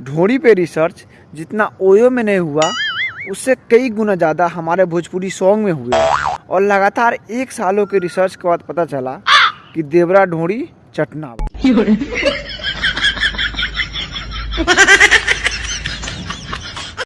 ढोड़ी पे रिसर्च जितना ओयो में नहीं हुआ उससे कई गुना ज़्यादा हमारे भोजपुरी सॉन्ग में हुए। और लगातार एक सालों के रिसर्च के बाद पता चला कि देवरा ढोड़ी चटना।